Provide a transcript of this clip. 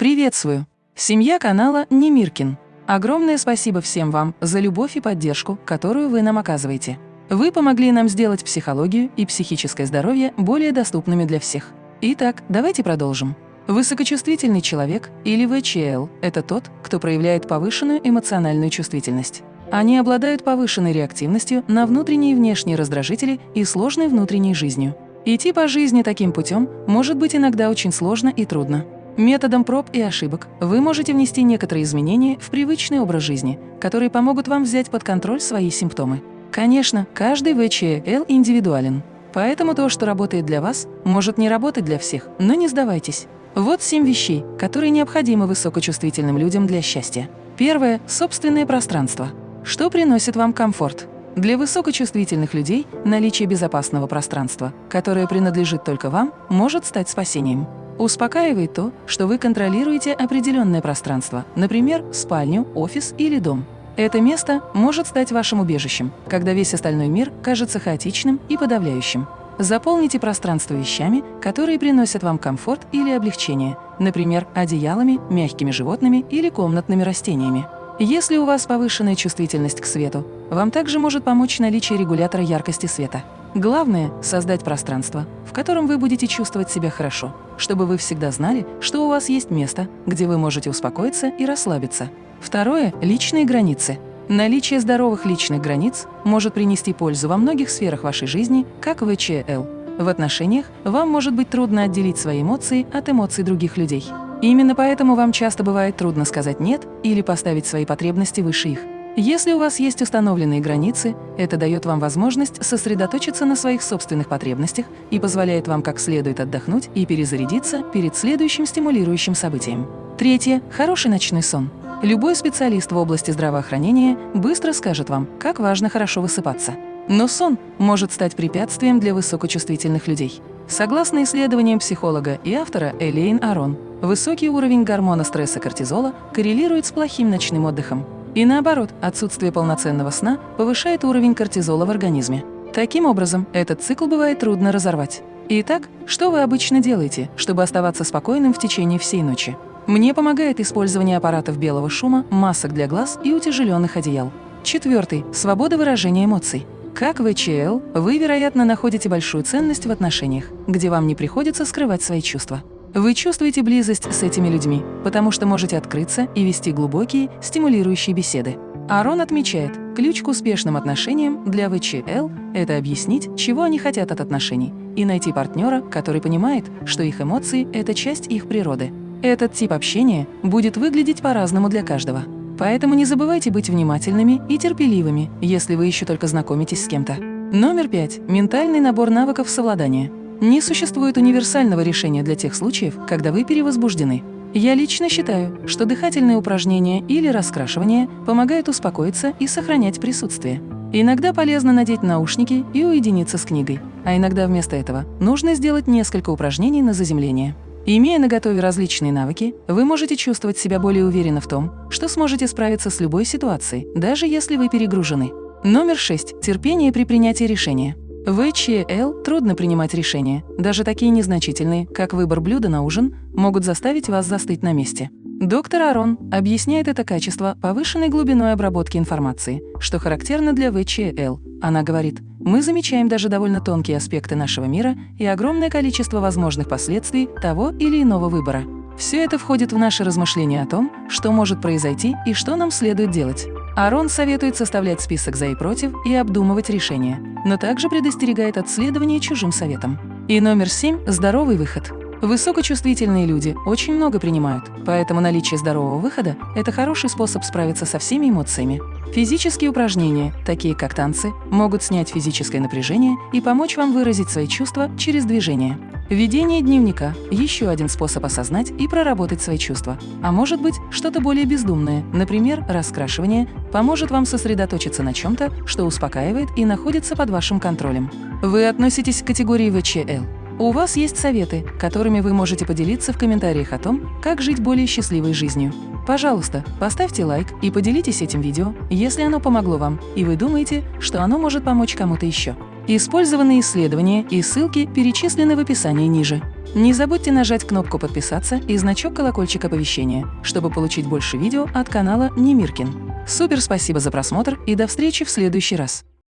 Приветствую! Семья канала Немиркин. Огромное спасибо всем вам за любовь и поддержку, которую вы нам оказываете. Вы помогли нам сделать психологию и психическое здоровье более доступными для всех. Итак, давайте продолжим. Высокочувствительный человек или ВЧЛ – это тот, кто проявляет повышенную эмоциональную чувствительность. Они обладают повышенной реактивностью на внутренние и внешние раздражители и сложной внутренней жизнью. Идти по жизни таким путем может быть иногда очень сложно и трудно. Методом проб и ошибок вы можете внести некоторые изменения в привычный образ жизни, которые помогут вам взять под контроль свои симптомы. Конечно, каждый ВЧЛ индивидуален, поэтому то, что работает для вас, может не работать для всех, но не сдавайтесь. Вот семь вещей, которые необходимы высокочувствительным людям для счастья. Первое – собственное пространство. Что приносит вам комфорт? Для высокочувствительных людей наличие безопасного пространства, которое принадлежит только вам, может стать спасением. Успокаивает то, что вы контролируете определенное пространство, например, спальню, офис или дом. Это место может стать вашим убежищем, когда весь остальной мир кажется хаотичным и подавляющим. Заполните пространство вещами, которые приносят вам комфорт или облегчение, например, одеялами, мягкими животными или комнатными растениями. Если у вас повышенная чувствительность к свету, вам также может помочь наличие регулятора яркости света. Главное – создать пространство, в котором вы будете чувствовать себя хорошо, чтобы вы всегда знали, что у вас есть место, где вы можете успокоиться и расслабиться. Второе – личные границы. Наличие здоровых личных границ может принести пользу во многих сферах вашей жизни, как ВЧЛ. В отношениях вам может быть трудно отделить свои эмоции от эмоций других людей. Именно поэтому вам часто бывает трудно сказать «нет» или поставить свои потребности выше их. Если у вас есть установленные границы, это дает вам возможность сосредоточиться на своих собственных потребностях и позволяет вам как следует отдохнуть и перезарядиться перед следующим стимулирующим событием. Третье – хороший ночной сон. Любой специалист в области здравоохранения быстро скажет вам, как важно хорошо высыпаться. Но сон может стать препятствием для высокочувствительных людей. Согласно исследованиям психолога и автора Элейн Арон, высокий уровень гормона стресса кортизола коррелирует с плохим ночным отдыхом. И наоборот, отсутствие полноценного сна повышает уровень кортизола в организме. Таким образом, этот цикл бывает трудно разорвать. Итак, что вы обычно делаете, чтобы оставаться спокойным в течение всей ночи? Мне помогает использование аппаратов белого шума, масок для глаз и утяжеленных одеял. Четвертый – свобода выражения эмоций. Как ВЧЛ, вы, вероятно, находите большую ценность в отношениях, где вам не приходится скрывать свои чувства. Вы чувствуете близость с этими людьми, потому что можете открыться и вести глубокие, стимулирующие беседы. Арон отмечает, ключ к успешным отношениям для ВЧЛ – это объяснить, чего они хотят от отношений, и найти партнера, который понимает, что их эмоции – это часть их природы. Этот тип общения будет выглядеть по-разному для каждого. Поэтому не забывайте быть внимательными и терпеливыми, если вы еще только знакомитесь с кем-то. Номер пять. Ментальный набор навыков совладания. Не существует универсального решения для тех случаев, когда вы перевозбуждены. Я лично считаю, что дыхательные упражнения или раскрашивание помогают успокоиться и сохранять присутствие. Иногда полезно надеть наушники и уединиться с книгой, а иногда вместо этого нужно сделать несколько упражнений на заземление. Имея на готове различные навыки, вы можете чувствовать себя более уверенно в том, что сможете справиться с любой ситуацией, даже если вы перегружены. Номер 6. Терпение при принятии решения. В ЧЛ трудно принимать решения, даже такие незначительные, как выбор блюда на ужин, могут заставить вас застыть на месте. Доктор Арон объясняет это качество повышенной глубиной обработки информации, что характерно для ВЧЛ. Она говорит, мы замечаем даже довольно тонкие аспекты нашего мира и огромное количество возможных последствий того или иного выбора. Все это входит в наши размышления о том, что может произойти и что нам следует делать. Арон советует составлять список «за» и «против» и обдумывать решения, но также предостерегает от следования чужим советам. И номер семь – здоровый выход. Высокочувствительные люди очень много принимают, поэтому наличие здорового выхода – это хороший способ справиться со всеми эмоциями. Физические упражнения, такие как танцы, могут снять физическое напряжение и помочь вам выразить свои чувства через движение. Ведение дневника – еще один способ осознать и проработать свои чувства. А может быть, что-то более бездумное, например, раскрашивание, поможет вам сосредоточиться на чем-то, что успокаивает и находится под вашим контролем. Вы относитесь к категории ВЧЛ. У вас есть советы, которыми вы можете поделиться в комментариях о том, как жить более счастливой жизнью. Пожалуйста, поставьте лайк и поделитесь этим видео, если оно помогло вам, и вы думаете, что оно может помочь кому-то еще. Использованные исследования и ссылки перечислены в описании ниже. Не забудьте нажать кнопку «Подписаться» и значок колокольчика оповещения, чтобы получить больше видео от канала Немиркин. Супер спасибо за просмотр и до встречи в следующий раз!